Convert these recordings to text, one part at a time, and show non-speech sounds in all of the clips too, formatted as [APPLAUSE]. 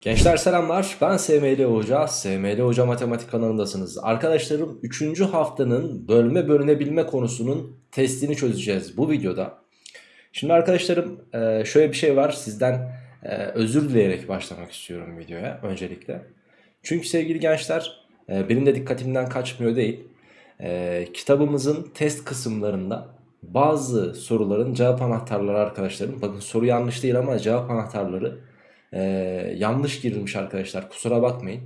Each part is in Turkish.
Gençler selamlar ben SML Hoca, SML Hoca Matematik kanalındasınız. Arkadaşlarım 3. haftanın bölme bölünebilme konusunun testini çözeceğiz bu videoda. Şimdi arkadaşlarım e, şöyle bir şey var sizden e, özür dileyerek başlamak istiyorum videoya öncelikle. Çünkü sevgili gençler e, benim de dikkatimden kaçmıyor değil. Kitabımızın test kısımlarında bazı soruların cevap anahtarları arkadaşlarım. Bakın soru yanlış değil ama cevap anahtarları ee, yanlış girilmiş arkadaşlar kusura bakmayın.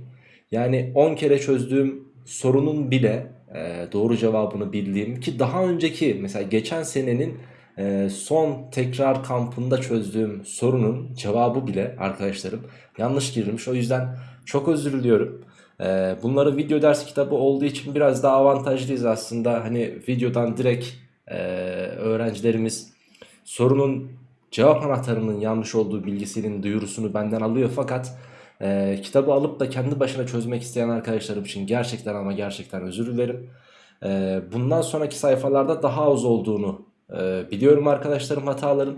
Yani 10 kere çözdüğüm sorunun bile e, doğru cevabını bildiğim ki daha önceki mesela geçen senenin e, son tekrar kampında çözdüğüm sorunun cevabı bile arkadaşlarım yanlış girilmiş. O yüzden çok özür diliyorum. E, bunları video ders kitabı olduğu için biraz daha avantajlıyız aslında. Hani videodan direkt e, öğrencilerimiz sorunun cevap anahtarının yanlış olduğu bilgisinin duyurusunu benden alıyor fakat e, kitabı alıp da kendi başına çözmek isteyen arkadaşlarım için gerçekten ama gerçekten özür dilerim. E, bundan sonraki sayfalarda daha az olduğunu e, biliyorum arkadaşlarım hataların.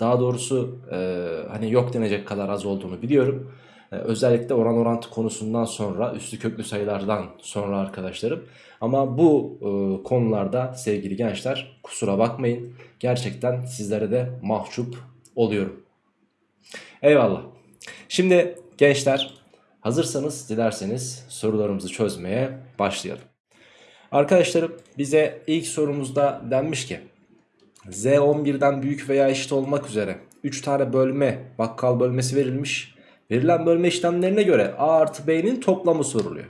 Daha doğrusu e, hani yok denecek kadar az olduğunu biliyorum. E, özellikle oran orantı konusundan sonra üstü köklü sayılardan sonra arkadaşlarım. Ama bu e, konularda sevgili gençler kusura bakmayın. Gerçekten sizlere de mahcup oluyorum. Eyvallah. Şimdi gençler hazırsanız dilerseniz sorularımızı çözmeye başlayalım. Arkadaşlarım bize ilk sorumuzda denmiş ki Z 11'den büyük veya eşit olmak üzere 3 tane bölme bakkal bölmesi verilmiş. Verilen bölme işlemlerine göre A artı B'nin toplamı soruluyor.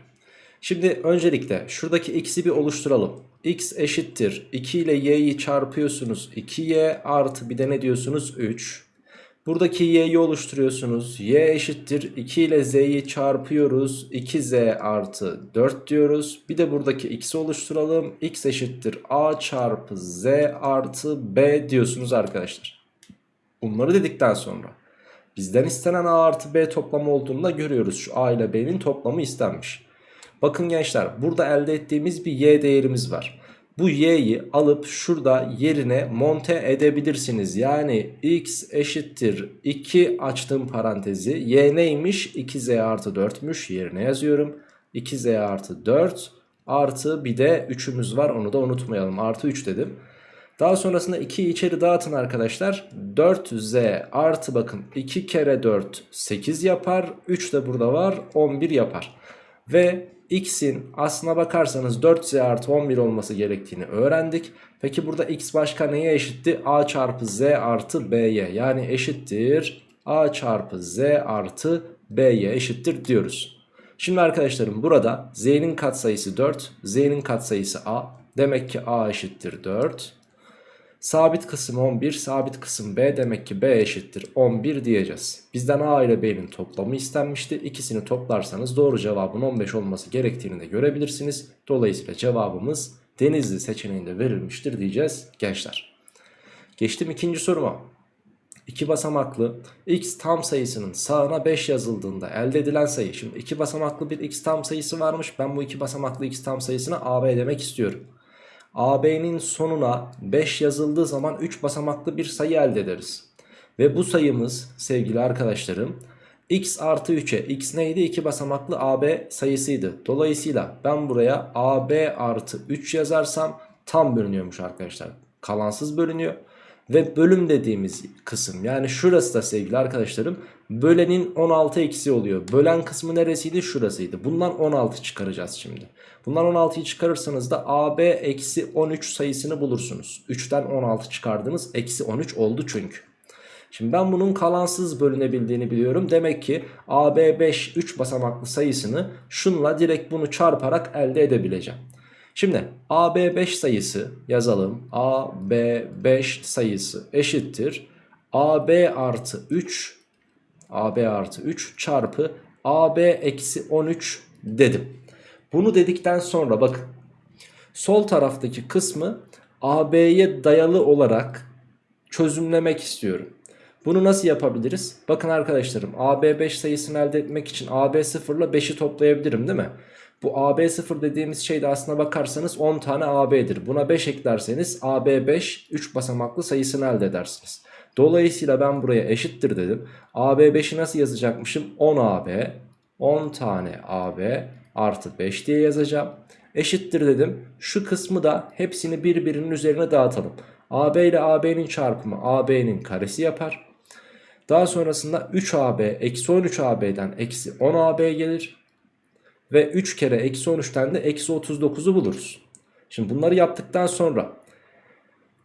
Şimdi öncelikle şuradaki x'i bir oluşturalım. x eşittir 2 ile y'yi çarpıyorsunuz 2y artı bir de ne diyorsunuz 3. Buradaki y'yi oluşturuyorsunuz. y eşittir 2 ile z'yi çarpıyoruz. 2z artı 4 diyoruz. Bir de buradaki x'i oluşturalım. x eşittir a çarpı z artı b diyorsunuz arkadaşlar. Bunları dedikten sonra bizden istenen a artı b toplamı olduğunu da görüyoruz. Şu a ile b'nin toplamı istenmiş. Bakın gençler burada elde ettiğimiz bir y değerimiz var. Bu y'yi alıp şurada yerine monte edebilirsiniz. Yani x eşittir 2 açtığım parantezi. y neymiş? 2z artı 4'müş yerine yazıyorum. 2z artı 4 artı bir de 3'ümüz var onu da unutmayalım. Artı 3 dedim. Daha sonrasında 2'yi içeri dağıtın arkadaşlar. 4z artı bakın 2 kere 4 8 yapar. 3 de burada var 11 yapar. Ve x'in aslına bakarsanız 4z artı 11 olması gerektiğini öğrendik. Peki burada x başka neye eşitti? a çarpı z artı b'ye yani eşittir a çarpı z artı b'ye eşittir diyoruz. Şimdi arkadaşlarım burada z'nin katsayısı 4, z'nin katsayısı a. Demek ki a eşittir 4. Sabit kısım 11, sabit kısım B demek ki B eşittir 11 diyeceğiz. Bizden A ile B'nin toplamı istenmişti. İkisini toplarsanız doğru cevabın 15 olması gerektiğini de görebilirsiniz. Dolayısıyla cevabımız Denizli seçeneğinde verilmiştir diyeceğiz gençler. Geçtim ikinci soruma. İki basamaklı x tam sayısının sağına 5 yazıldığında elde edilen sayı. Şimdi iki basamaklı bir x tam sayısı varmış. Ben bu iki basamaklı x tam sayısına AB demek istiyorum. AB'nin sonuna 5 yazıldığı zaman 3 basamaklı bir sayı elde ederiz. Ve bu sayımız sevgili arkadaşlarım x artı 3'e x neydi? 2 basamaklı AB sayısıydı. Dolayısıyla ben buraya AB artı 3 yazarsam tam bölünüyormuş arkadaşlar. Kalansız bölünüyor. Ve bölüm dediğimiz kısım yani şurası da sevgili arkadaşlarım bölenin 16 eksi oluyor. Bölen kısmı neresiydi? Şurasıydı. Bundan 16 çıkaracağız şimdi. Bundan 16'yı çıkarırsanız da AB eksi 13 sayısını bulursunuz. 3'ten 16 çıkardınız. Eksi 13 oldu çünkü. Şimdi ben bunun kalansız bölünebildiğini biliyorum. Demek ki AB5 3 basamaklı sayısını şunla direkt bunu çarparak elde edebileceğim. Şimdi AB5 sayısı yazalım. AB5 sayısı eşittir. AB artı 3 AB artı 3 çarpı AB eksi 13 dedim. Bunu dedikten sonra bakın sol taraftaki kısmı AB'ye dayalı olarak çözümlemek istiyorum. Bunu nasıl yapabiliriz? Bakın arkadaşlarım AB 5 sayısını elde etmek için AB 0 ile 5'i toplayabilirim değil mi? Bu AB0 dediğimiz şeyde aslına bakarsanız 10 tane AB'dir. Buna 5 eklerseniz AB5 3 basamaklı sayısını elde edersiniz. Dolayısıyla ben buraya eşittir dedim. AB 5'i nasıl yazacakmışım? 10 AB 10 tane AB artı 5 diye yazacağım. Eşittir dedim. Şu kısmı da hepsini birbirinin üzerine dağıtalım. AB ile AB'nin çarpımı AB'nin karesi yapar. Daha sonrasında 3AB eksi 13AB'den eksi 10AB gelir. Ve 3 kere eksi 13'ten de eksi 39'u buluruz. Şimdi bunları yaptıktan sonra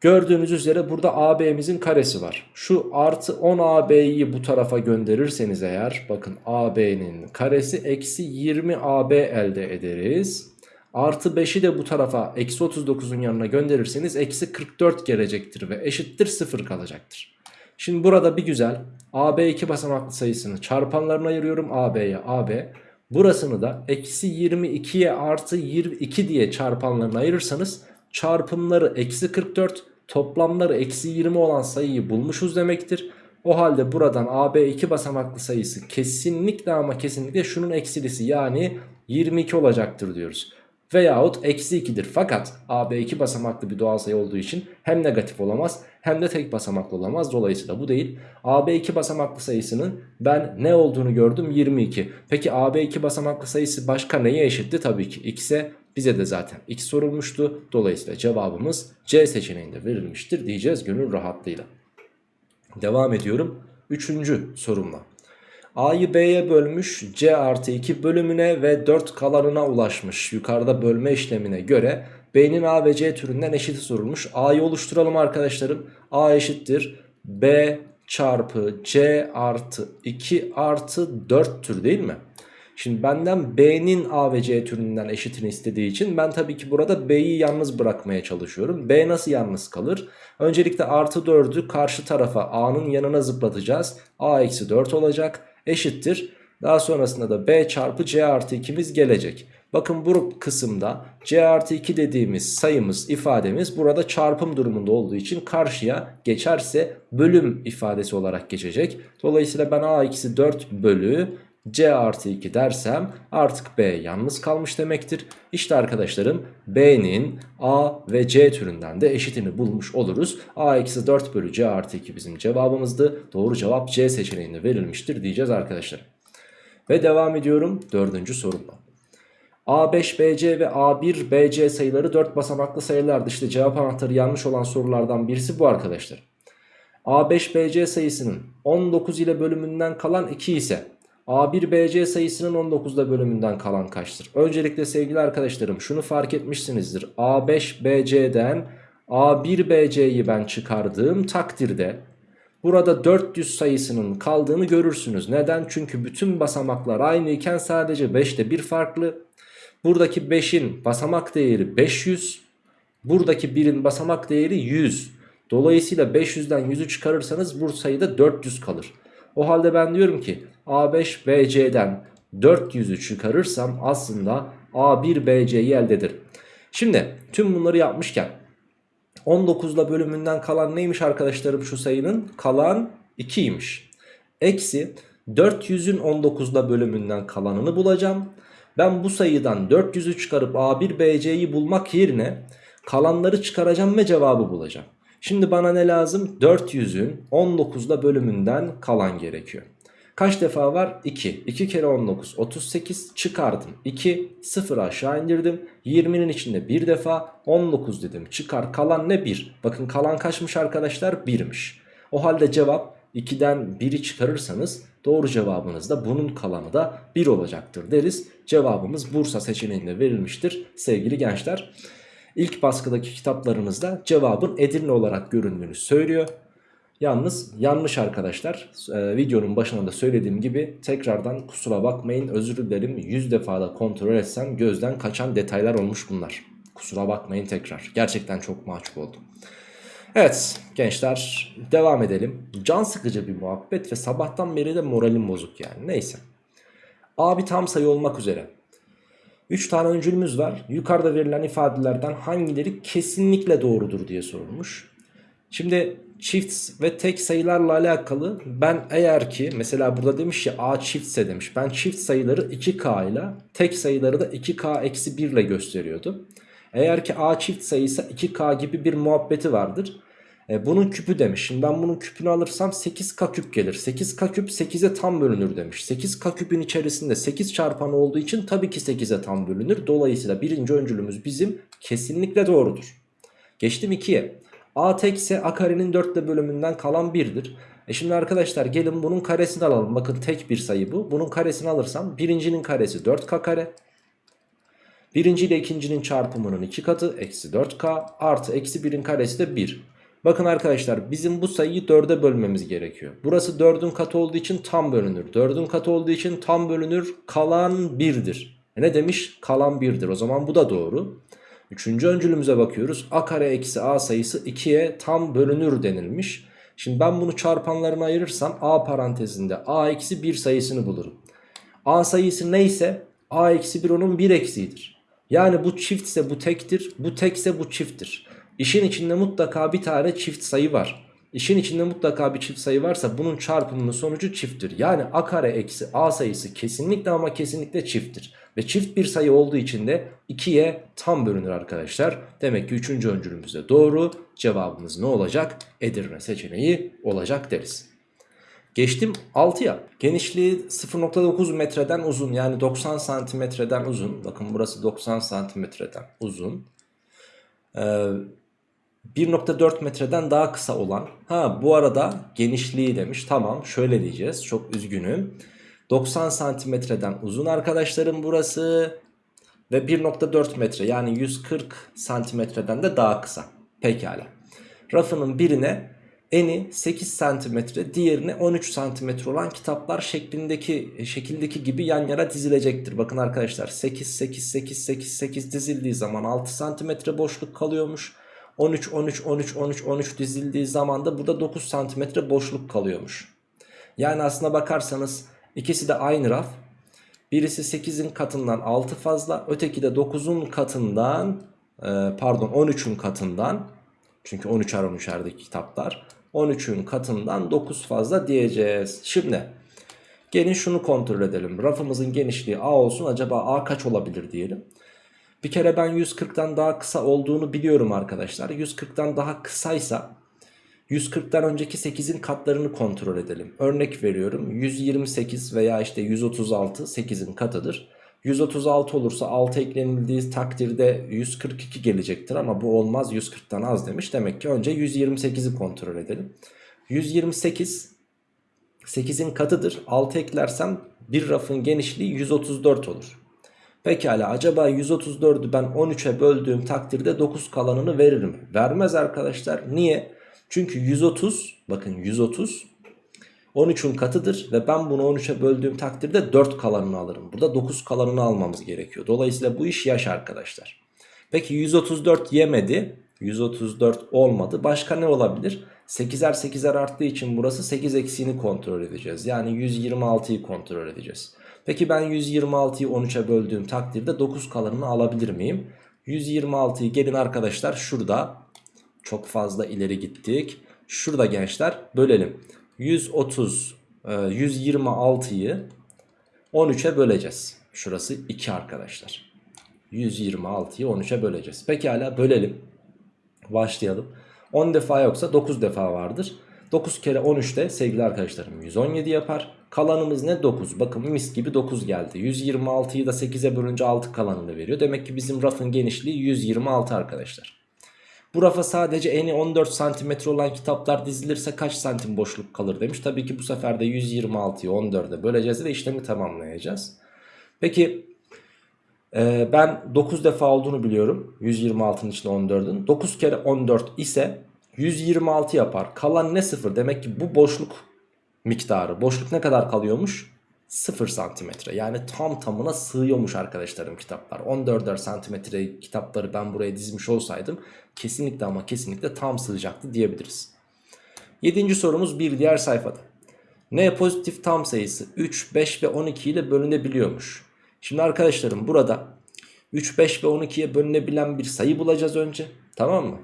gördüğünüz üzere burada AB'mizin karesi var. Şu artı 10AB'yi bu tarafa gönderirseniz eğer bakın AB'nin karesi eksi 20AB elde ederiz. Artı 5'i de bu tarafa eksi 39'un yanına gönderirseniz eksi 44 gelecektir ve eşittir 0 kalacaktır. Şimdi burada bir güzel AB iki basamaklı sayısını çarpanlarına ayırıyorum AB'ye AB. Burasını da eksi 22'ye artı 22 diye çarpanlarına ayırırsanız çarpımları eksi 44 toplamları eksi 20 olan sayıyı bulmuşuz demektir. O halde buradan AB iki basamaklı sayısı kesinlikle ama kesinlikle şunun eksilisi yani 22 olacaktır diyoruz. Veyahut eksi 2'dir fakat AB iki basamaklı bir doğal sayı olduğu için hem negatif olamaz hem de tek basamaklı olamaz. Dolayısıyla bu değil. AB iki basamaklı sayısının ben ne olduğunu gördüm 22. Peki AB iki basamaklı sayısı başka neye eşitti? Tabii ki x'e bize de zaten x sorulmuştu. Dolayısıyla cevabımız C seçeneğinde verilmiştir diyeceğiz gönül rahatlığıyla. Devam ediyorum. Üçüncü sorumla. A'yı B'ye bölmüş C artı 2 bölümüne ve 4 kalanına ulaşmış. Yukarıda bölme işlemine göre B'nin A ve C türünden eşiti sorulmuş. A'yı oluşturalım arkadaşlarım. A eşittir B çarpı C artı 2 artı 4 tür değil mi? Şimdi benden B'nin A ve C türünden eşitini istediği için ben tabii ki burada B'yi yalnız bırakmaya çalışıyorum. B nasıl yalnız kalır? Öncelikle artı 4'ü karşı tarafa A'nın yanına zıplatacağız. A eksi 4 olacak eşittir. Daha sonrasında da B çarpı C artı 2'miz gelecek. Bakın bu kısımda C artı 2 dediğimiz sayımız ifademiz burada çarpım durumunda olduğu için karşıya geçerse bölüm ifadesi olarak geçecek. Dolayısıyla ben A eksi 4 bölü C artı 2 dersem artık B yalnız kalmış demektir. İşte arkadaşlarım B'nin A ve C türünden de eşitini bulmuş oluruz. A eksi 4 bölü C artı 2 bizim cevabımızdı. Doğru cevap C seçeneğinde verilmiştir diyeceğiz arkadaşlar. Ve devam ediyorum dördüncü sorumla. A5 BC ve A1 BC sayıları 4 basamaklı sayılardı. İşte cevap anahtarı yanlış olan sorulardan birisi bu arkadaşlar. A5 BC sayısının 19 ile bölümünden kalan 2 ise A1 BC sayısının 19'da bölümünden kalan kaçtır? Öncelikle sevgili arkadaşlarım şunu fark etmişsinizdir. A5 BC'den A1 BC'yi ben çıkardığım takdirde burada 400 sayısının kaldığını görürsünüz. Neden? Çünkü bütün basamaklar aynı iken sadece 5'te bir farklı. Buradaki 5'in basamak değeri 500. Buradaki 1'in basamak değeri 100. Dolayısıyla 500'den 100'ü çıkarırsanız bu sayıda 400 kalır. O halde ben diyorum ki A5 BC'den 400'ü çıkarırsam aslında A1 BC'yi elde ederim. Şimdi tüm bunları yapmışken 19'la bölümünden kalan neymiş arkadaşlarım şu sayının? Kalan 2'ymiş. Eksi 400'ün 19'la bölümünden kalanını bulacağım. Ben bu sayıdan 400'ü çıkarıp A1 BC'yi bulmak yerine kalanları çıkaracağım ve cevabı bulacağım. Şimdi bana ne lazım? 400'ün 19'la bölümünden kalan gerekiyor. Kaç defa var? 2. 2 kere 19 38 çıkardım. 2 0 aşağı indirdim. 20'nin içinde bir defa 19 dedim. Çıkar kalan ne? 1. Bakın kalan kaçmış arkadaşlar? 1'miş. O halde cevap 2'den 1'i çıkarırsanız doğru cevabınız da bunun kalanı da 1 olacaktır deriz. Cevabımız Bursa seçeneğinde verilmiştir sevgili gençler. İlk baskıdaki kitaplarınızda cevabın Edirne olarak göründüğünü söylüyor. Yalnız yanlış arkadaşlar ee, videonun başında da söylediğim gibi tekrardan kusura bakmayın özür dilerim 100 defa da kontrol etsem gözden kaçan detaylar olmuş bunlar. Kusura bakmayın tekrar gerçekten çok mahcup oldum. Evet gençler devam edelim. Can sıkıcı bir muhabbet ve sabahtan beri de moralim bozuk yani neyse. A bir tam sayı olmak üzere 3 tane öncülümüz var. Yukarıda verilen ifadelerden hangileri kesinlikle doğrudur diye sorulmuş. Şimdi çift ve tek sayılarla alakalı ben eğer ki mesela burada demiş ya A çiftse demiş. Ben çift sayıları 2K ile tek sayıları da 2K eksi 1 ile gösteriyordu. Eğer ki A çift sayısı 2K gibi bir muhabbeti vardır. E, bunun küpü demiş. Şimdi ben bunun küpünü alırsam 8k küp gelir. 8k küp 8'e tam bölünür demiş. 8k küpün içerisinde 8 çarpanı olduğu için tabii ki 8'e tam bölünür. Dolayısıyla birinci öncülümüz bizim kesinlikle doğrudur. Geçtim 2'ye. a tekse a karenin 4 ile bölümünden kalan 1'dir. E şimdi arkadaşlar gelin bunun karesini alalım. Bakın tek bir sayı bu. Bunun karesini alırsam birincinin karesi 4k kare. Birinci ile ikincinin çarpımının 2 katı eksi 4k artı eksi 1'in karesi de 1. Bakın arkadaşlar bizim bu sayıyı 4'e bölmemiz gerekiyor. Burası 4'ün katı olduğu için tam bölünür. 4'ün katı olduğu için tam bölünür. Kalan 1'dir. E ne demiş? Kalan 1'dir. O zaman bu da doğru. Üçüncü öncülümüze bakıyoruz. A kare eksi A sayısı 2'ye tam bölünür denilmiş. Şimdi ben bunu çarpanlarına ayırırsam A parantezinde A eksi 1 sayısını bulurum. A sayısı neyse A eksi 1 onun 1 eksiğidir. Yani bu çiftse bu tektir, bu tekse bu çifttir. İşin içinde mutlaka bir tane çift sayı var. İşin içinde mutlaka bir çift sayı varsa bunun çarpımının sonucu çifttir. Yani a kare eksi a sayısı kesinlikle ama kesinlikle çifttir. Ve çift bir sayı olduğu için de 2'ye tam bölünür arkadaşlar. Demek ki 3. öncülümüzde doğru. Cevabımız ne olacak? Edirne seçeneği olacak deriz. Geçtim 6'ya. Genişliği 0.9 metreden uzun yani 90 santimetreden uzun. Bakın burası 90 santimetreden uzun. Ee, 1.4 metreden daha kısa olan ha bu arada genişliği demiş. Tamam şöyle diyeceğiz çok üzgünüm. 90 santimetreden uzun arkadaşlarım burası ve 1.4 metre yani 140 santimetreden de daha kısa. Pekala. Rafının birine eni 8 santimetre diğerine 13 santimetre olan kitaplar şeklindeki şekildeki gibi yan yana dizilecektir. Bakın arkadaşlar 8 8 8 8 8 dizildiği zaman 6 santimetre boşluk kalıyormuş 13, 13, 13, 13, 13 dizildiği zaman da burada 9 santimetre boşluk kalıyormuş. Yani aslına bakarsanız ikisi de aynı raf. Birisi 8'in katından 6 fazla. Öteki de 9'un katından e, pardon 13'ün katından. Çünkü 13'er 13'erdeki kitaplar. 13'ün katından 9 fazla diyeceğiz. Şimdi gelin şunu kontrol edelim. Rafımızın genişliği A olsun. Acaba A kaç olabilir diyelim. Bir kere ben 140'tan daha kısa olduğunu biliyorum arkadaşlar. 140'tan daha kısaysa 140'tan önceki 8'in katlarını kontrol edelim. Örnek veriyorum 128 veya işte 136 8'in katıdır. 136 olursa 6 eklenildiği takdirde 142 gelecektir ama bu olmaz 140'tan az demiş. Demek ki önce 128'i kontrol edelim. 128 8'in katıdır. 6 eklersem bir rafın genişliği 134 olur. Pekala acaba 134'ü ben 13'e böldüğüm takdirde 9 kalanını verir mi? Vermez arkadaşlar. Niye? Çünkü 130 bakın 130 13'ün katıdır ve ben bunu 13'e böldüğüm takdirde 4 kalanını alırım. Burada 9 kalanını almamız gerekiyor. Dolayısıyla bu iş yaş arkadaşlar. Peki 134 yemedi. 134 olmadı. Başka ne olabilir? 8'er 8'er arttığı için burası 8 eksiğini kontrol edeceğiz. Yani 126'yı kontrol edeceğiz. Peki ben 126'yı 13'e böldüğüm takdirde 9 kalanını alabilir miyim? 126'yı gelin arkadaşlar şurada çok fazla ileri gittik. Şurada gençler bölelim. 130 126'yı 13'e böleceğiz. Şurası 2 arkadaşlar. 126'yı 13'e böleceğiz. Pekala bölelim. Başlayalım. 10 defa yoksa 9 defa vardır. 9 kere 13 de sevgili arkadaşlarım 117 yapar. Kalanımız ne 9 bakın mis gibi 9 geldi. 126'yı da 8'e bölünce 6 kalanını veriyor. Demek ki bizim rafın genişliği 126 arkadaşlar. Bu rafa sadece eni 14 santimetre olan kitaplar dizilirse kaç santim boşluk kalır demiş. Tabii ki bu sefer de 126'yı 14'e böleceğiz ve işlemi tamamlayacağız. Peki e, ben 9 defa olduğunu biliyorum. 126'nın içinde 14'ün. 9 kere 14 ise 126 yapar. Kalan ne 0? Demek ki bu boşluk miktarı. Boşluk ne kadar kalıyormuş? 0 santimetre. Yani tam tamına sığıyormuş arkadaşlarım kitaplar. 14'er santimetre kitapları ben buraya dizmiş olsaydım kesinlikle ama kesinlikle tam sığacaktı diyebiliriz. 7. sorumuz bir diğer sayfada. N pozitif tam sayısı 3, 5 ve 12 ile bölünebiliyormuş. Şimdi arkadaşlarım burada 3, 5 ve 12'ye bölünebilen bir sayı bulacağız önce. Tamam mı?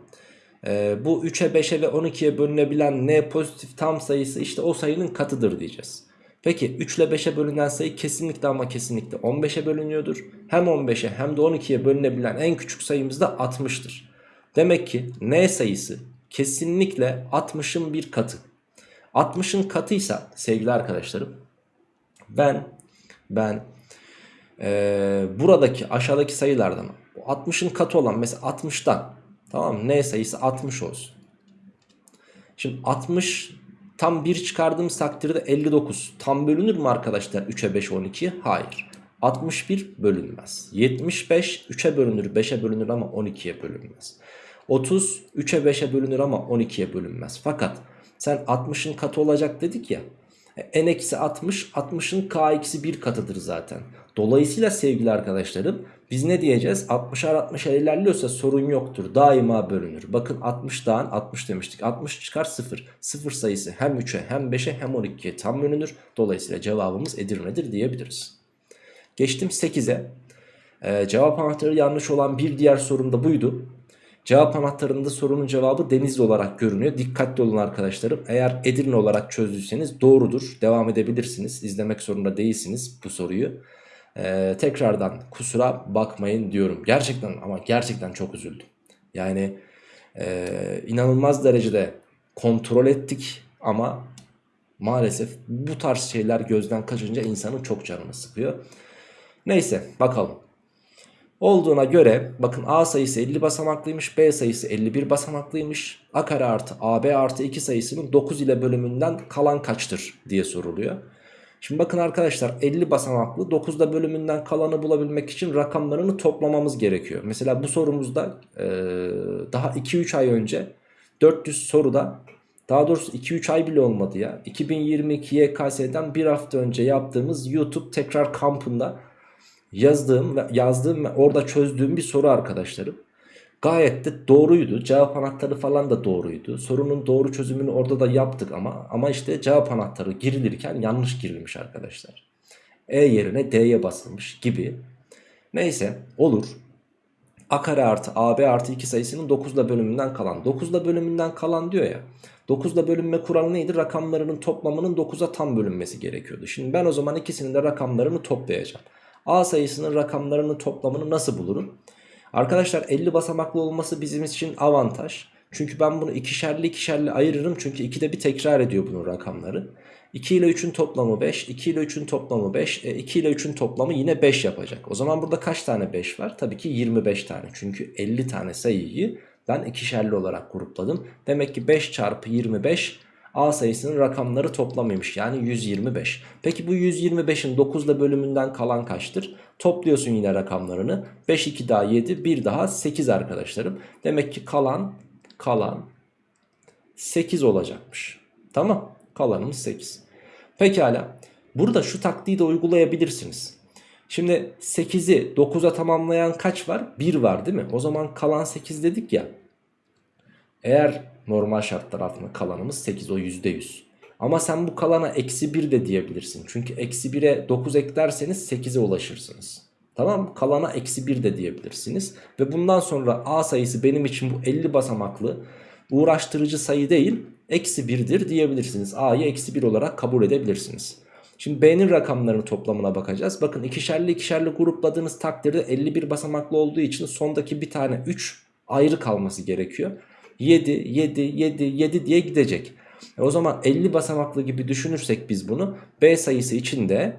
Ee, bu 3'e 5'e ve 12'ye bölünebilen n pozitif tam sayısı işte o sayının katıdır diyeceğiz. Peki 3 ile 5'e bölünen sayı kesinlikle ama kesinlikle 15'e bölünüyordur. Hem 15'e hem de 12'ye bölünebilen en küçük sayımız da 60'tır. Demek ki n sayısı kesinlikle 60'ın bir katı. 60'ın katıysa sevgili arkadaşlarım ben ben ee, buradaki aşağıdaki sayılardan 60'ın katı olan mesela 60'tan tamam? N sayısı 60 olsun. Şimdi 60 tam 1 çıkardığımız takdirde 59 tam bölünür mü arkadaşlar 3'e 5 12? Hayır. 61 bölünmez. 75 3'e bölünür 5'e bölünür ama 12'ye bölünmez. 30 3'e 5'e bölünür ama 12'ye bölünmez. Fakat sen 60'ın katı olacak dedik ya. E, n eksi 60 60'ın k eksi 1 katıdır zaten. Dolayısıyla sevgili arkadaşlarım biz ne diyeceğiz? 60'ar 60'ar ilerliyorsa sorun yoktur. Daima bölünür. Bakın 60'dan 60 demiştik. 60 çıkar 0. 0 sayısı hem 3'e hem 5'e hem 12'ye tam bölünür. Dolayısıyla cevabımız Edirne'dir diyebiliriz. Geçtim 8'e. Ee, cevap anahtarı yanlış olan bir diğer sorum da buydu. Cevap anahtarında sorunun cevabı Denizli olarak görünüyor. Dikkatli olun arkadaşlarım. Eğer Edirne olarak çözdüyseniz doğrudur. Devam edebilirsiniz. İzlemek zorunda değilsiniz bu soruyu. Ee, tekrardan kusura bakmayın diyorum. Gerçekten ama gerçekten çok üzüldüm. Yani e, inanılmaz derecede kontrol ettik ama maalesef bu tarz şeyler gözden kaçınca insanın çok canını sıkıyor. Neyse bakalım. Olduğuna göre bakın A sayısı 50 basamaklıymış B sayısı 51 basamaklıymış. A kare artı AB artı 2 sayısının 9 ile bölümünden kalan kaçtır diye soruluyor. Şimdi bakın arkadaşlar 50 basamaklı 9'da bölümünden kalanı bulabilmek için rakamlarını toplamamız gerekiyor. Mesela bu sorumuzda e, daha 2-3 ay önce 400 soruda daha doğrusu 2-3 ay bile olmadı ya. 2022 YKS'den bir hafta önce yaptığımız YouTube tekrar kampında yazdığım ve yazdığım ve orada çözdüğüm bir soru arkadaşlarım. Gayet de doğruydu. Cevap anahtarı falan da doğruydu. Sorunun doğru çözümünü orada da yaptık ama ama işte cevap anahtarı girilirken yanlış girilmiş arkadaşlar. E yerine D'ye basılmış gibi. Neyse olur. A kare artı AB artı 2 sayısının 9'da bölümünden kalan. 9'da bölümünden kalan diyor ya. 9'da bölünme kuralı neydi? Rakamlarının toplamının 9'a tam bölünmesi gerekiyordu. Şimdi ben o zaman ikisinin de rakamlarını toplayacağım. A sayısının rakamlarının toplamını nasıl bulurum? Arkadaşlar 50 basamaklı olması bizim için avantaj. Çünkü ben bunu ikişerli ikişerli ayırırım. Çünkü 2'de bir tekrar ediyor bunun rakamları. 2 ile 3'ün toplamı 5. 2 ile 3'ün toplamı 5. E, 2 ile 3'ün toplamı yine 5 yapacak. O zaman burada kaç tane 5 var? Tabii ki 25 tane. Çünkü 50 tane sayıyı ben ikişerli olarak grupladım. Demek ki 5 çarpı 25 A sayısının rakamları toplamıymış. Yani 125. Peki bu 125'in 9'da bölümünden kalan kaçtır? Topluyorsun yine rakamlarını. 5 2 daha 7 1 daha 8 arkadaşlarım. Demek ki kalan kalan 8 olacakmış. Tamam kalanımız 8. Pekala burada şu taktiği de uygulayabilirsiniz. Şimdi 8'i 9'a tamamlayan kaç var? 1 var değil mi? O zaman kalan 8 dedik ya. Eğer normal şartlar altında kalanımız 8 o %100. Ama sen bu kalana eksi 1 de diyebilirsin. Çünkü eksi 1'e 9 eklerseniz 8'e ulaşırsınız. Tamam kalana eksi 1 de diyebilirsiniz. Ve bundan sonra A sayısı benim için bu 50 basamaklı uğraştırıcı sayı değil eksi 1'dir diyebilirsiniz. A'yı eksi 1 olarak kabul edebilirsiniz. Şimdi B'nin rakamlarının toplamına bakacağız. Bakın ikişerli ikişerli grupladığınız takdirde 51 basamaklı olduğu için sondaki bir tane 3 ayrı kalması gerekiyor. 7, 7, 7, 7 diye gidecek. E o zaman 50 basamaklı gibi düşünürsek biz bunu B sayısı içinde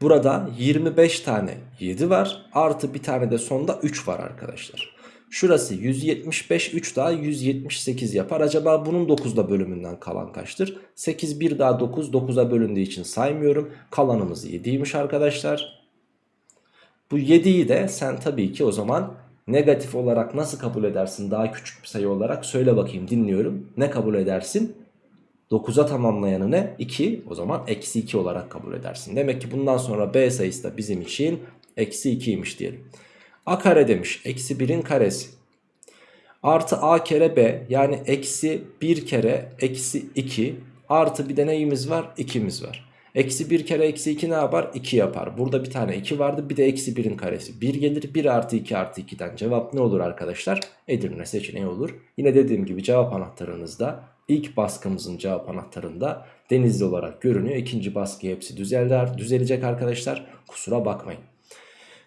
burada 25 tane 7 var. Artı bir tane de sonda 3 var arkadaşlar. Şurası 175 3 daha 178 yapar. Acaba bunun 9'da bölümünden kalan kaçtır? 8 1 daha 9 9'a bölündüğü için saymıyorum. Kalanımız 7'ymiş arkadaşlar. Bu 7'yi de sen tabii ki o zaman negatif olarak nasıl kabul edersin daha küçük bir sayı olarak söyle bakayım dinliyorum. Ne kabul edersin? 9'a tamamlayanı ne? 2 o zaman eksi 2 olarak kabul edersin. Demek ki bundan sonra B sayısı da bizim için eksi 2'ymiş diyelim. A kare demiş eksi 1'in karesi. Artı A kere B yani eksi 1 kere eksi 2 artı bir de neyimiz var? 2'miz var. Eksi 1 kere eksi 2 ne yapar? 2 yapar. Burada bir tane 2 vardı. Bir de eksi 1'in karesi 1 gelir. 1 artı 2 artı 2'den cevap ne olur arkadaşlar? Edirne seçeneği olur. Yine dediğim gibi cevap anahtarınızda ilk baskımızın cevap anahtarında denizli olarak görünüyor. İkinci baskı hepsi düzeller, düzelecek arkadaşlar. Kusura bakmayın.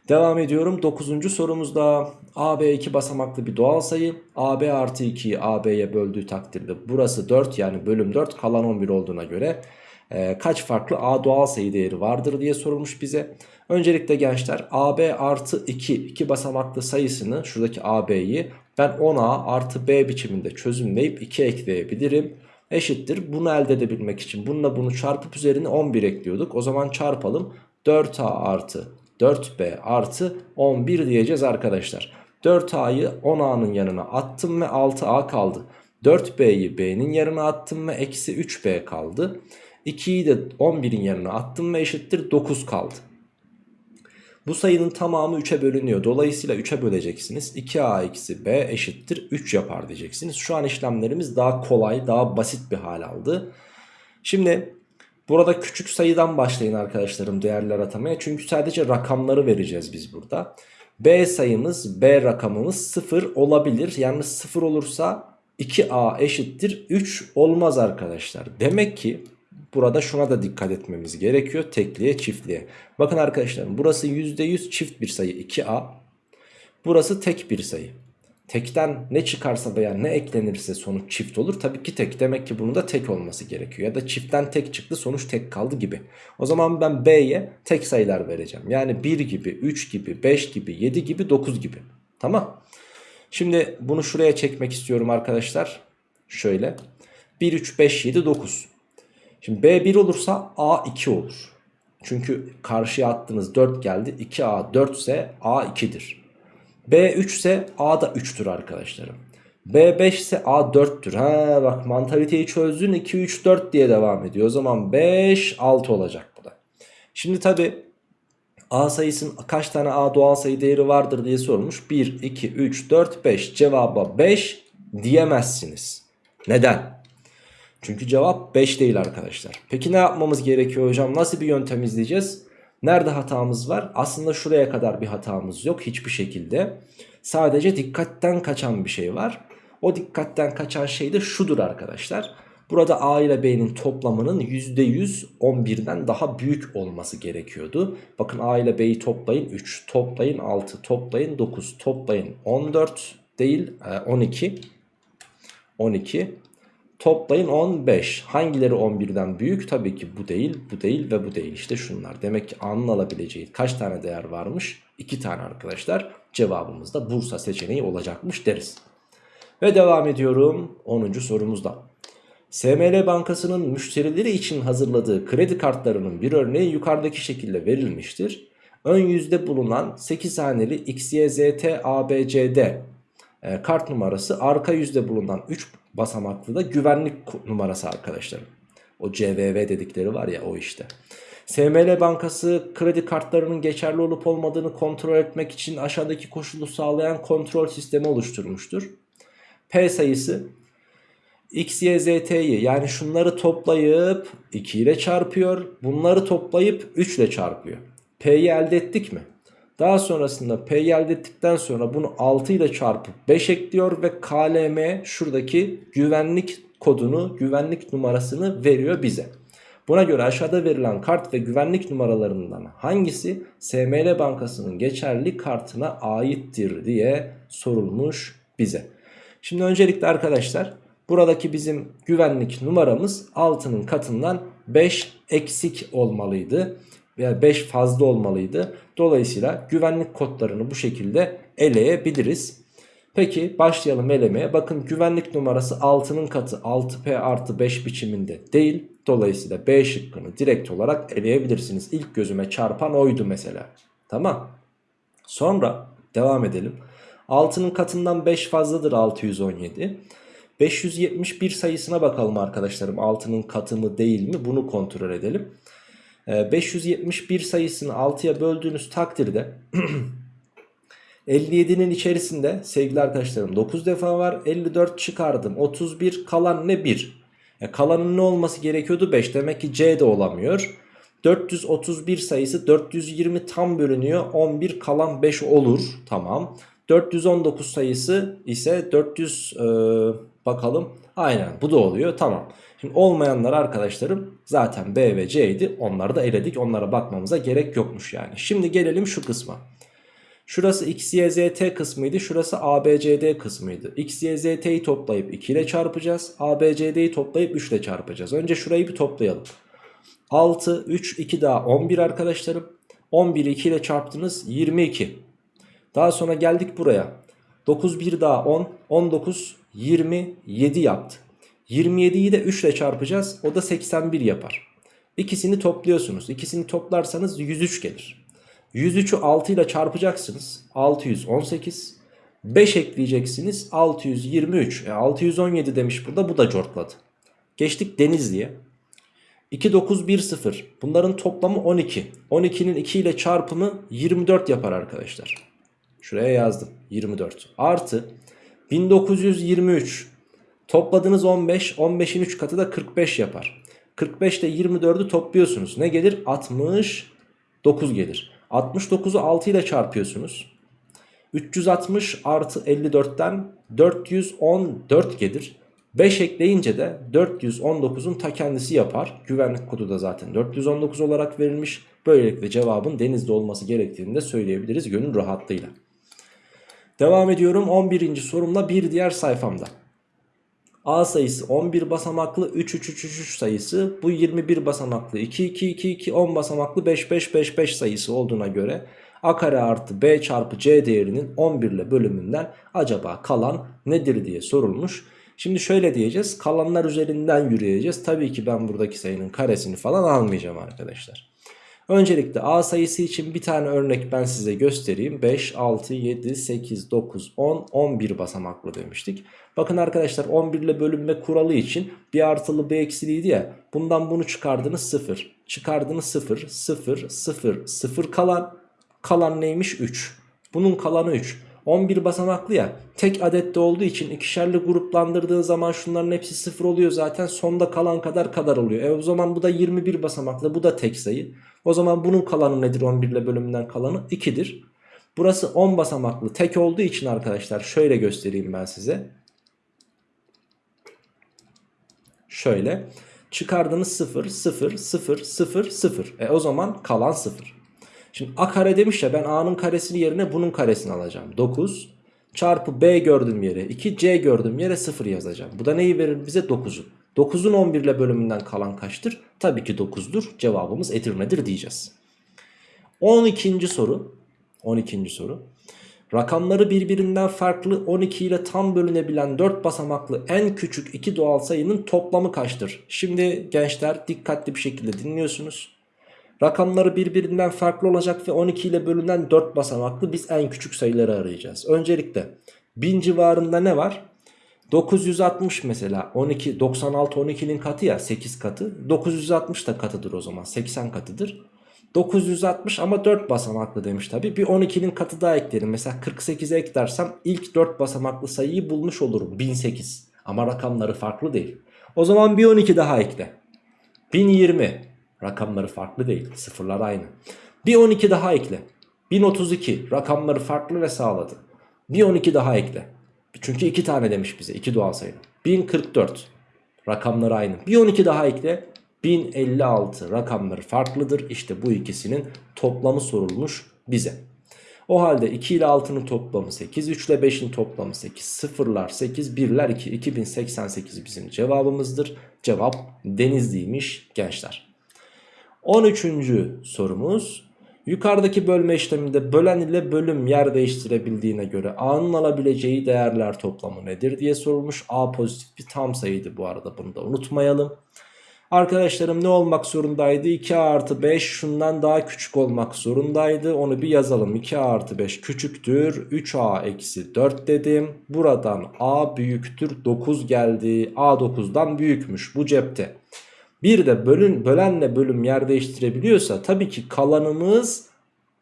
Devam ediyorum 9. sorumuzda AB 2 basamaklı bir doğal sayı AB artı 2'yi AB'ye böldüğü takdirde burası 4 yani bölüm 4 kalan 11 olduğuna göre e, kaç farklı A doğal sayı değeri vardır diye sorulmuş bize. Öncelikle gençler AB artı 2 2 basamaklı sayısını şuradaki AB'yi ben 10A artı B biçiminde çözümleyip 2 ekleyebilirim. Eşittir bunu elde edebilmek için bununla bunu çarpıp üzerine 11 ekliyorduk. O zaman çarpalım 4A artı 4B artı 11 diyeceğiz arkadaşlar. 4A'yı 10A'nın yanına attım ve 6A kaldı. 4B'yi B'nin yanına attım ve eksi 3B kaldı. 2'yi de 11'in yanına attım ve eşittir 9 kaldı. Bu sayının tamamı 3'e bölünüyor. Dolayısıyla 3'e böleceksiniz. 2a eksi b eşittir 3 yapar diyeceksiniz. Şu an işlemlerimiz daha kolay, daha basit bir hal aldı. Şimdi burada küçük sayıdan başlayın arkadaşlarım değerler atamaya. Çünkü sadece rakamları vereceğiz biz burada. b sayımız, b rakamımız 0 olabilir. Yani 0 olursa 2a eşittir 3 olmaz arkadaşlar. Demek ki Burada şuna da dikkat etmemiz gerekiyor. Tekliğe çiftliğe. Bakın arkadaşlar burası %100 çift bir sayı 2A. Burası tek bir sayı. Tekten ne çıkarsa veya ne eklenirse sonuç çift olur. Tabii ki tek. Demek ki bunun da tek olması gerekiyor. Ya da çiftten tek çıktı sonuç tek kaldı gibi. O zaman ben B'ye tek sayılar vereceğim. Yani 1 gibi, 3 gibi, 5 gibi, 7 gibi, 9 gibi. Tamam. Şimdi bunu şuraya çekmek istiyorum arkadaşlar. Şöyle. 1, 3, 5, 7, 9. Şimdi B1 olursa A2 olur. Çünkü karşıya attığınız 4 geldi. 2A 4 ise A 2'dir. B3 ise A da 3'tür arkadaşlarım. B5 ise A 4'tür. Ha bak mantaliteyi çözdün 2 3 4 diye devam ediyor. O zaman 5 6 olacak bu da. Şimdi tabi A sayısının kaç tane A doğal sayı değeri vardır diye sormuş. 1 2 3 4 5 cevaba 5 diyemezsiniz. Neden? Çünkü cevap 5 değil arkadaşlar. Peki ne yapmamız gerekiyor hocam? Nasıl bir yöntem izleyeceğiz? Nerede hatamız var? Aslında şuraya kadar bir hatamız yok hiçbir şekilde. Sadece dikkatten kaçan bir şey var. O dikkatten kaçan şey de şudur arkadaşlar. Burada A ile B'nin toplamının %100 11'den daha büyük olması gerekiyordu. Bakın A ile B'yi toplayın 3, toplayın 6, toplayın 9, toplayın 14 değil 12. 12 Toplayın 15. Hangileri 11'den büyük? Tabii ki bu değil, bu değil ve bu değil. İşte şunlar. Demek ki A'nın alabileceği kaç tane değer varmış? 2 tane arkadaşlar. Cevabımız da Bursa seçeneği olacakmış deriz. Ve devam ediyorum 10. sorumuzda. SML Bankası'nın müşterileri için hazırladığı kredi kartlarının bir örneği yukarıdaki şekilde verilmiştir. Ön yüzde bulunan 8 haneli XYZT ABCD e, kart numarası arka yüzde bulunan 3 basamaklı da güvenlik numarası arkadaşlarım. O CVV dedikleri var ya o işte. SML Bankası kredi kartlarının geçerli olup olmadığını kontrol etmek için aşağıdaki koşulu sağlayan kontrol sistemi oluşturmuştur. P sayısı X, Y, Z, T'yi yani şunları toplayıp 2 ile çarpıyor. Bunları toplayıp 3 ile çarpıyor. P'yi elde ettik mi? Daha sonrasında P'yi elde ettikten sonra bunu 6 ile çarpıp 5 ekliyor ve KLM şuradaki güvenlik kodunu, güvenlik numarasını veriyor bize. Buna göre aşağıda verilen kart ve güvenlik numaralarından hangisi SML Bankası'nın geçerli kartına aittir diye sorulmuş bize. Şimdi öncelikle arkadaşlar buradaki bizim güvenlik numaramız 6'nın katından 5 eksik olmalıydı veya 5 fazla olmalıydı. Dolayısıyla güvenlik kodlarını bu şekilde eleyebiliriz. Peki başlayalım elemeye. Bakın güvenlik numarası 6'nın katı 6P artı 5 biçiminde değil. Dolayısıyla B şıkkını direkt olarak eleyebilirsiniz. İlk gözüme çarpan oydu mesela. Tamam. Sonra devam edelim. 6'nın katından 5 fazladır 617. 571 sayısına bakalım arkadaşlarım. 6'nın katı mı değil mi bunu kontrol edelim. 571 ee, sayısını 6'ya böldüğünüz takdirde [CLEARS THROAT] 57'nin içerisinde sevgili arkadaşlarım 9 defa var 54 çıkardım 31 kalan ne 1 e, kalanın ne olması gerekiyordu? 5 demek ki C de olamıyor. 431 sayısı 420 tam bölünüyor 11 kalan 5 olur. Tamam. 419 sayısı ise 400 e, bakalım. Aynen bu da oluyor. Tamam Şimdi olmayanlar arkadaşlarım zaten B ve C'ydi. Onları da eledik. Onlara bakmamıza gerek yokmuş yani. Şimdi gelelim şu kısma. Şurası x, y, z, t kısmıydı. Şurası a, b, c, d kısmıydı. x, y, z, t'yi toplayıp 2 ile çarpacağız. a, b, c, d'yi toplayıp 3 ile çarpacağız. Önce şurayı bir toplayalım. 6, 3, 2 daha 11 arkadaşlarım. 11'i 2 ile çarptınız 22. Daha sonra geldik buraya. 9 1 daha 10. 19 27 yaptı. 27'yi de 3 ile çarpacağız. O da 81 yapar. İkisini topluyorsunuz. İkisini toplarsanız 103 gelir. 103'ü 6 ile çarpacaksınız. 618. 5 ekleyeceksiniz. 623. E 617 demiş burada. Bu da cortladı. Geçtik Denizli'ye. 2, 9, 1, 0. Bunların toplamı 12. 12'nin 2 ile çarpımı 24 yapar arkadaşlar. Şuraya yazdım. 24. Artı 1923. Topladığınız 15. 15'in 3 katı da 45 yapar. 45 ile 24'ü topluyorsunuz. Ne gelir? 69 gelir. 69'u 6 ile çarpıyorsunuz. 360 artı 54'ten 414 gelir. 5 ekleyince de 419'un ta kendisi yapar. Güvenlik kodu da zaten 419 olarak verilmiş. Böylelikle cevabın denizde olması gerektiğini de söyleyebiliriz gönül rahatlığıyla. Devam ediyorum 11. sorumla bir diğer sayfamda. A sayısı 11 basamaklı 3 3 3 3 sayısı bu 21 basamaklı 2 2 2 2 10 basamaklı 5 5 5 5 sayısı olduğuna göre a kare artı b çarpı c değerinin 11 ile bölümünden acaba kalan nedir diye sorulmuş. Şimdi şöyle diyeceğiz kalanlar üzerinden yürüyeceğiz. Tabii ki ben buradaki sayının karesini falan almayacağım arkadaşlar. Öncelikle A sayısı için bir tane örnek ben size göstereyim. 5, 6, 7, 8, 9, 10, 11 basamaklı demiştik. Bakın arkadaşlar 11 ile bölünme kuralı için bir artılı bir eksiliydi ya. Bundan bunu çıkardınız 0. Çıkardınız 0, 0, 0, 0 kalan. Kalan neymiş? 3. Bunun kalanı 3. 11 basamaklı ya tek adette olduğu için ikişerli gruplandırdığın zaman şunların hepsi sıfır oluyor zaten sonda kalan kadar kadar oluyor. E o zaman bu da 21 basamaklı bu da tek sayı. O zaman bunun kalanı nedir 11 ile bölümünden kalanı 2'dir. Burası 10 basamaklı tek olduğu için arkadaşlar şöyle göstereyim ben size. Şöyle çıkardığınız 0 0 0 0 0 e o zaman kalan 0. Şimdi a kare demiş ya ben a'nın karesini yerine bunun karesini alacağım. 9 çarpı b gördüğüm yere 2 c gördüğüm yere 0 yazacağım. Bu da neyi verir bize 9'u. 9'un 11 ile bölümünden kalan kaçtır? Tabii ki 9'dur. Cevabımız Edirne'dir diyeceğiz. 12. soru. 12. soru. Rakamları birbirinden farklı 12 ile tam bölünebilen 4 basamaklı en küçük iki doğal sayının toplamı kaçtır? Şimdi gençler dikkatli bir şekilde dinliyorsunuz. Rakamları birbirinden farklı olacak ve 12 ile bölünen 4 basamaklı biz en küçük sayıları arayacağız. Öncelikle 1000 civarında ne var? 960 mesela 12 96 12'nin katı ya 8 katı. 960 da katıdır o zaman 80 katıdır. 960 ama 4 basamaklı demiş tabi bir 12'nin katı daha eklerim mesela 48'e eklersem ilk 4 basamaklı sayıyı bulmuş olurum 1008 ama rakamları farklı değil. O zaman bir 12 daha ekle. 1020 rakamları farklı değil sıfırlar aynı. Bir 12 daha ekle. 1032 rakamları farklı ve sağladı. Bir 12 daha ekle. Çünkü 2 tane demiş bize 2 doğal sayı 1044 rakamları aynı. Bir 12 daha ekle. 1056 rakamları farklıdır. İşte bu ikisinin toplamı sorulmuş bize. O halde 2 ile 6'nın toplamı 8 3 ile 5'in toplamı 8 sıfırlar 8 birler 2 2088 bizim cevabımızdır. Cevap denizliymiş gençler 13. sorumuz Yukarıdaki bölme işleminde bölen ile bölüm yer değiştirebildiğine göre A'nın alabileceği değerler toplamı nedir diye sorulmuş. A pozitif bir tam sayıydı bu arada bunu da unutmayalım. Arkadaşlarım ne olmak zorundaydı? 2A artı 5 şundan daha küçük olmak zorundaydı. Onu bir yazalım. 2A artı 5 küçüktür. 3A eksi 4 dedim. Buradan A büyüktür. 9 geldi. A 9'dan büyükmüş bu cepte. Bir de bölün, bölenle bölüm yer değiştirebiliyorsa tabii ki kalanımız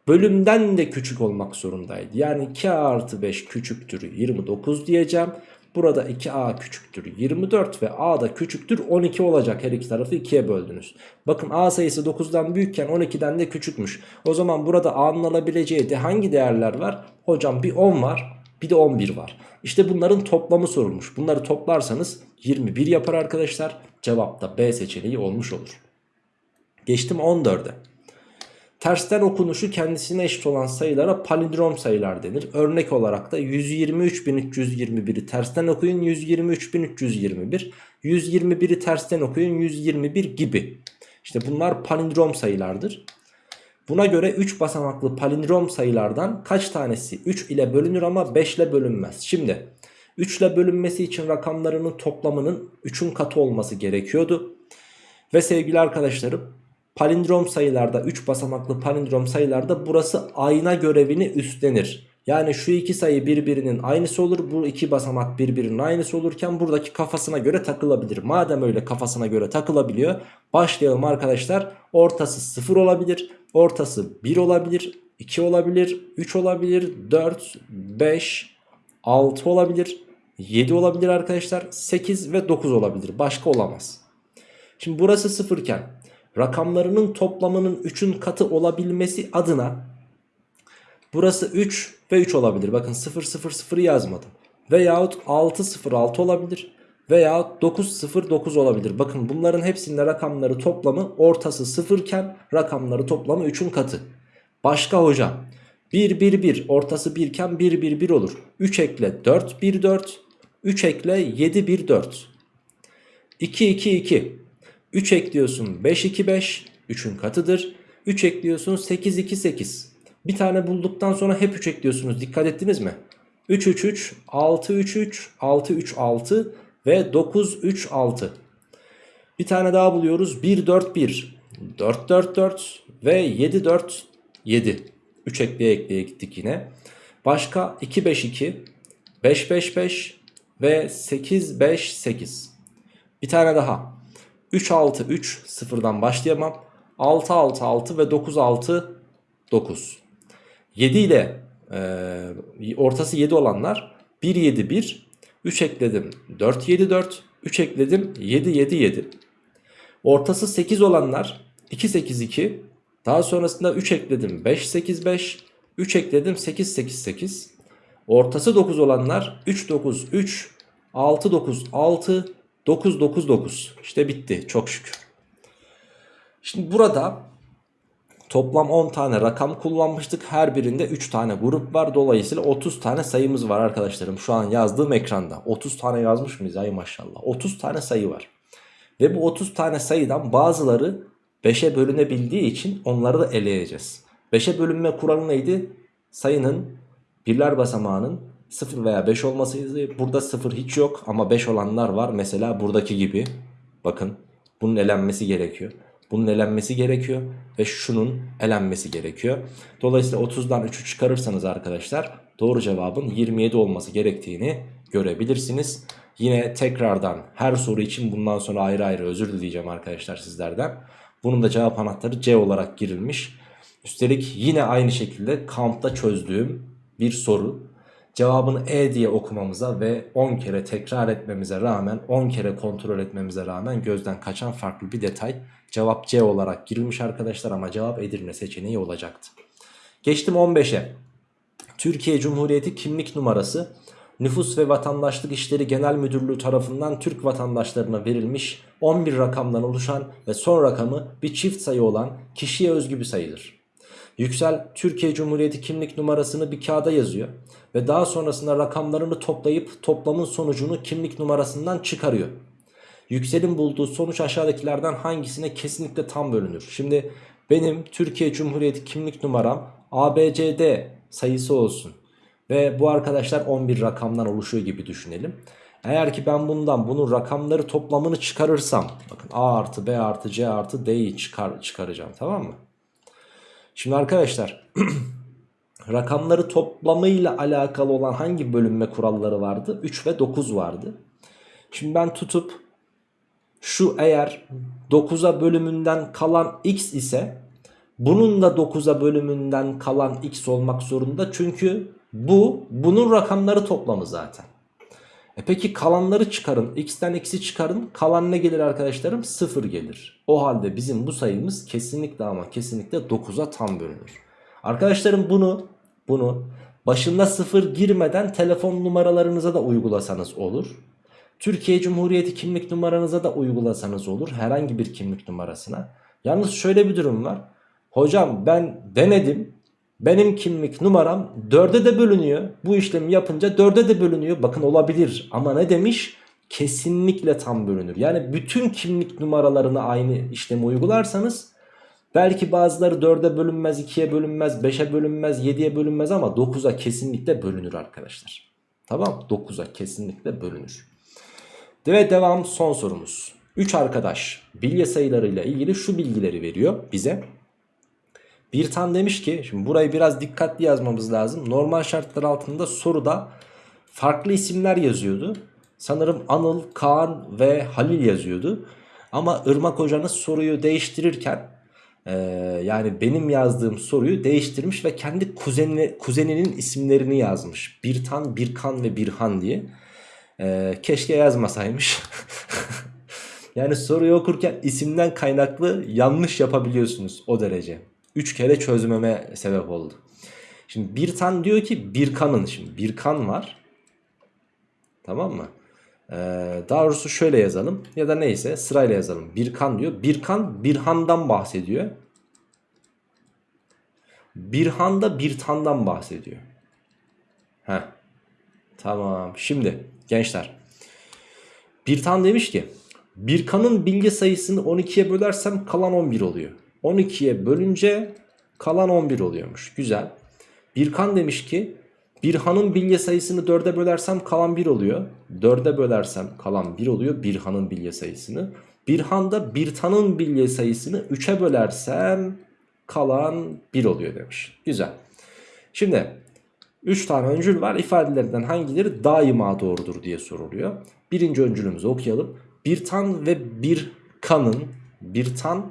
bölümden de küçük olmak zorundaydı. Yani 2a artı 5 küçüktür 29 diyeceğim. Burada 2a küçüktür 24 ve a da küçüktür 12 olacak. Her iki tarafı 2'ye böldünüz. Bakın a sayısı 9'dan büyükken 12'den de küçükmüş. O zaman burada a'nın alabileceği de hangi değerler var? Hocam bir 10 var bir de 11 var. İşte bunların toplamı sorulmuş. Bunları toplarsanız 21 yapar arkadaşlar. Cevap da B seçeneği olmuş olur. Geçtim 14'e. Tersten okunuşu kendisine eşit olan sayılara palindrom sayılar denir. Örnek olarak da 123.321'i tersten okuyun 123.321. 121'i tersten okuyun 121 gibi. İşte bunlar palindrom sayılardır. Buna göre 3 basamaklı palindrom sayılardan kaç tanesi 3 ile bölünür ama 5 ile bölünmez. Şimdi 3 ile bölünmesi için rakamlarının toplamının 3'ün katı olması gerekiyordu. Ve sevgili arkadaşlarım palindrom sayılarda 3 basamaklı palindrom sayılarda burası ayna görevini üstlenir. Yani şu iki sayı birbirinin aynısı olur. Bu iki basamak birbirinin aynısı olurken buradaki kafasına göre takılabilir. Madem öyle kafasına göre takılabiliyor. Başlayalım arkadaşlar. Ortası 0 olabilir. Ortası 1 olabilir. 2 olabilir. 3 olabilir. 4, 5, 6 olabilir. 7 olabilir arkadaşlar. 8 ve 9 olabilir. Başka olamaz. Şimdi burası 0 iken rakamlarının toplamının 3'ün katı olabilmesi adına burası 3 ve 3 olabilir. Bakın 0 0 0 yazmadım. Veyahut 6 0 6 olabilir. Veyahut 9 0 9 olabilir. Bakın bunların hepsinde rakamları toplamı ortası 0 iken rakamları toplamı 3'ün katı. Başka hocam 1 1 1 ortası 1 iken 1 1 1 olur. 3 ekle 4 1 4 3 ekle 7 1 4 2 2 2 3 ekliyorsun 5 2 5 3'ün katıdır. 3 ekliyorsun 8 2 8. Bir tane bulduktan sonra hep 3 ekliyorsunuz. Dikkat ettiniz mi? 3 3 3 6 3 3 6 3 6 ve 9 3 6. Bir tane daha buluyoruz. 1 4 1 4 4 4 ve 7 4 7. 3 ekleye ekleye gittik yine. Başka 2 5 2 5 5 5 ve 8 5 8. Bir tane daha. 3 6 3 sıfırdan başlayamam. 6 6 6 ve 9 6 9. 7 ile e, ortası 7 olanlar 1 7 1 3 ekledim 4 7 4 3 ekledim 7 7 7. Ortası 8 olanlar 2 8 2 daha sonrasında 3 ekledim 5 8 5 3 ekledim 8 8 8. Ortası 9 olanlar 3 9 3 6 9 6 9 9 9 işte bitti çok şükür. Şimdi burada toplam 10 tane rakam kullanmıştık. Her birinde 3 tane grup var. Dolayısıyla 30 tane sayımız var arkadaşlarım. Şu an yazdığım ekranda. 30 tane yazmış mıyız ay maşallah. 30 tane sayı var. Ve bu 30 tane sayıdan bazıları 5'e bölünebildiği için onları da eleyeceğiz. 5'e bölünme kuralı neydi? Sayının birler basamağının 0 veya 5 olmasıydı. Burada 0 hiç yok ama 5 olanlar var. Mesela buradaki gibi. Bakın bunun elenmesi gerekiyor. Bunun elenmesi gerekiyor ve şunun elenmesi gerekiyor. Dolayısıyla 30'dan 3'ü çıkarırsanız arkadaşlar doğru cevabın 27 olması gerektiğini görebilirsiniz. Yine tekrardan her soru için bundan sonra ayrı ayrı özür dileyeceğim arkadaşlar sizlerden. Bunun da cevap anahtarı C olarak girilmiş. Üstelik yine aynı şekilde kampta çözdüğüm bir soru. Cevabını E diye okumamıza ve 10 kere tekrar etmemize rağmen 10 kere kontrol etmemize rağmen gözden kaçan farklı bir detay. Cevap C olarak girilmiş arkadaşlar ama cevap Edirne seçeneği olacaktı. Geçtim 15'e. Türkiye Cumhuriyeti kimlik numarası Nüfus ve Vatandaşlık İşleri Genel Müdürlüğü tarafından Türk vatandaşlarına verilmiş 11 rakamdan oluşan ve son rakamı bir çift sayı olan kişiye özgü bir sayıdır. Yüksel Türkiye Cumhuriyeti kimlik numarasını bir kağıda yazıyor ve daha sonrasında rakamlarını toplayıp toplamın sonucunu kimlik numarasından çıkarıyor. Yüksel'in bulduğu sonuç aşağıdakilerden hangisine kesinlikle tam bölünür? Şimdi benim Türkiye Cumhuriyeti kimlik numaram ABCD sayısı olsun. Ve bu arkadaşlar 11 rakamdan oluşuyor gibi düşünelim. Eğer ki ben bundan bunun rakamları toplamını çıkarırsam bakın A artı B artı C artı D'yi çıkar, çıkaracağım tamam mı? Şimdi arkadaşlar [CLEARS THROAT] rakamları toplamıyla alakalı olan hangi bölünme kuralları vardı? 3 ve 9 vardı. Şimdi ben tutup şu eğer 9'a bölümünden kalan x ise bunun da 9'a bölümünden kalan x olmak zorunda. Çünkü bu bunun rakamları toplamı zaten. E peki kalanları çıkarın. X'ten x'i çıkarın. Kalan ne gelir arkadaşlarım? 0 gelir. O halde bizim bu sayımız kesinlikle ama kesinlikle 9'a tam bölünür. Arkadaşlarım bunu bunu başında 0 girmeden telefon numaralarınıza da uygulasanız olur. Türkiye Cumhuriyeti kimlik numaranıza da uygulasanız olur. Herhangi bir kimlik numarasına. Yalnız şöyle bir durum var. Hocam ben denedim. Benim kimlik numaram 4'e de bölünüyor. Bu işlemi yapınca 4'e de bölünüyor. Bakın olabilir ama ne demiş? Kesinlikle tam bölünür. Yani bütün kimlik numaralarını aynı işlemi uygularsanız belki bazıları 4'e bölünmez, 2'ye bölünmez, 5'e bölünmez, 7'ye bölünmez ama 9'a kesinlikle bölünür arkadaşlar. Tamam 9'a kesinlikle bölünür. Ve devam son sorumuz. 3 arkadaş bilye sayılarıyla ilgili şu bilgileri veriyor bize. Bir tan demiş ki şimdi burayı biraz dikkatli yazmamız lazım. Normal şartlar altında soruda farklı isimler yazıyordu. Sanırım Anıl, Kaan ve Halil yazıyordu. Ama Irmak hocanız soruyu değiştirirken e, yani benim yazdığım soruyu değiştirmiş ve kendi kuzenine, kuzeninin isimlerini yazmış. Birtan, Birkan ve Birhan diye. E, keşke yazmasaymış. [LAUGHS] yani soruyu okurken isimden kaynaklı yanlış yapabiliyorsunuz o derece. 3 kere çözmeme sebep oldu. Şimdi bir tan diyor ki bir kanın şimdi bir kan var. Tamam mı? Ee, daha doğrusu şöyle yazalım ya da neyse sırayla yazalım. Bir kan diyor. Bir kan bir handan bahsediyor. Bir handa bir tandan bahsediyor. Heh. Tamam. Şimdi gençler. Bir tan demiş ki bir kanın bilgi sayısını 12'ye bölersem kalan 11 oluyor. 12'ye bölünce kalan 11 oluyormuş. Güzel. Birkan demiş ki Birhan'ın bilye sayısını 4'e bölersem kalan 1 oluyor. 4'e bölersem kalan 1 oluyor Birhan'ın bilye sayısını. Birhan'da Birtan'ın bilye sayısını 3'e bölersem kalan 1 oluyor demiş. Güzel. Şimdi 3 tane öncül var. İfadelerinden hangileri daima doğrudur diye soruluyor. Birinci öncülümüzü okuyalım. Birtan ve Birkan'ın Birtan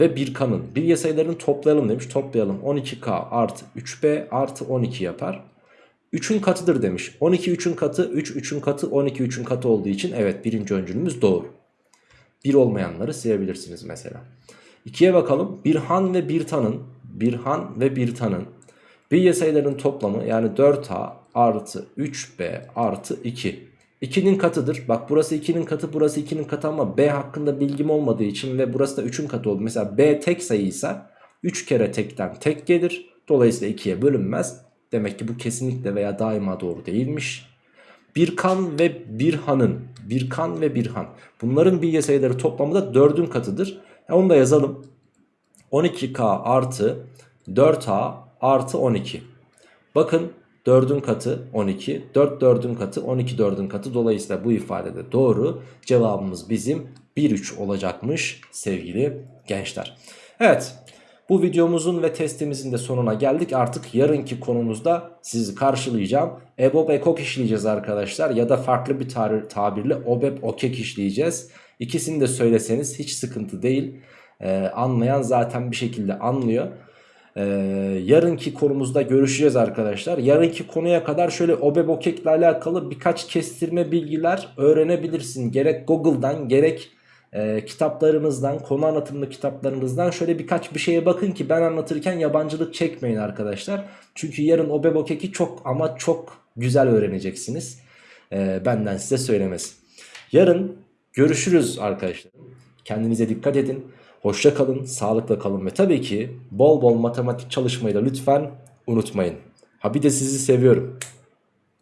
ve bir kanın bilye sayılarını toplayalım demiş. Toplayalım 12k artı 3b artı 12 yapar. 3'ün katıdır demiş. 12 3'ün katı 3 3'ün katı 12 3'ün katı olduğu için evet birinci öncülümüz doğru. 1 olmayanları silebilirsiniz mesela. 2'ye bakalım. Bir han ve bir tanın bir han ve bir tanın bilye sayılarının toplamı yani 4a artı 3b artı 2 2'nin katıdır. Bak burası 2'nin katı burası 2'nin katı ama B hakkında bilgim olmadığı için ve burası da 3'ün katı oldu. Mesela B tek sayıysa 3 kere tekten tek gelir. Dolayısıyla 2'ye bölünmez. Demek ki bu kesinlikle veya daima doğru değilmiş. Bir kan ve bir hanın. Bir kan ve bir han. Bunların bilye sayıları toplamı da 4'ün katıdır. E onu da yazalım. 12K artı 4A artı 12. Bakın 4'ün katı 12. 4 4'ün katı 12 4'ün katı. Dolayısıyla bu ifadede doğru. Cevabımız bizim 1-3 olacakmış sevgili gençler. Evet bu videomuzun ve testimizin de sonuna geldik. Artık yarınki konumuzda sizi karşılayacağım. EBOB EKOK işleyeceğiz arkadaşlar. Ya da farklı bir tabirle OBEB OKEK işleyeceğiz. İkisini de söyleseniz hiç sıkıntı değil. Ee, anlayan zaten bir şekilde anlıyor. Ee, yarınki konumuzda görüşeceğiz arkadaşlar. Yarınki konuya kadar şöyle obebokek ile alakalı birkaç kestirme bilgiler öğrenebilirsin. Gerek Google'dan gerek e, kitaplarınızdan, konu anlatımlı kitaplarınızdan şöyle birkaç bir şeye bakın ki ben anlatırken yabancılık çekmeyin arkadaşlar. Çünkü yarın obebokeki çok ama çok güzel öğreneceksiniz. Ee, benden size söylemesi. Yarın görüşürüz arkadaşlar. Kendinize dikkat edin. Hoşça kalın, sağlıkla kalın ve tabii ki bol bol matematik çalışmayı da lütfen unutmayın. Ha bir de sizi seviyorum.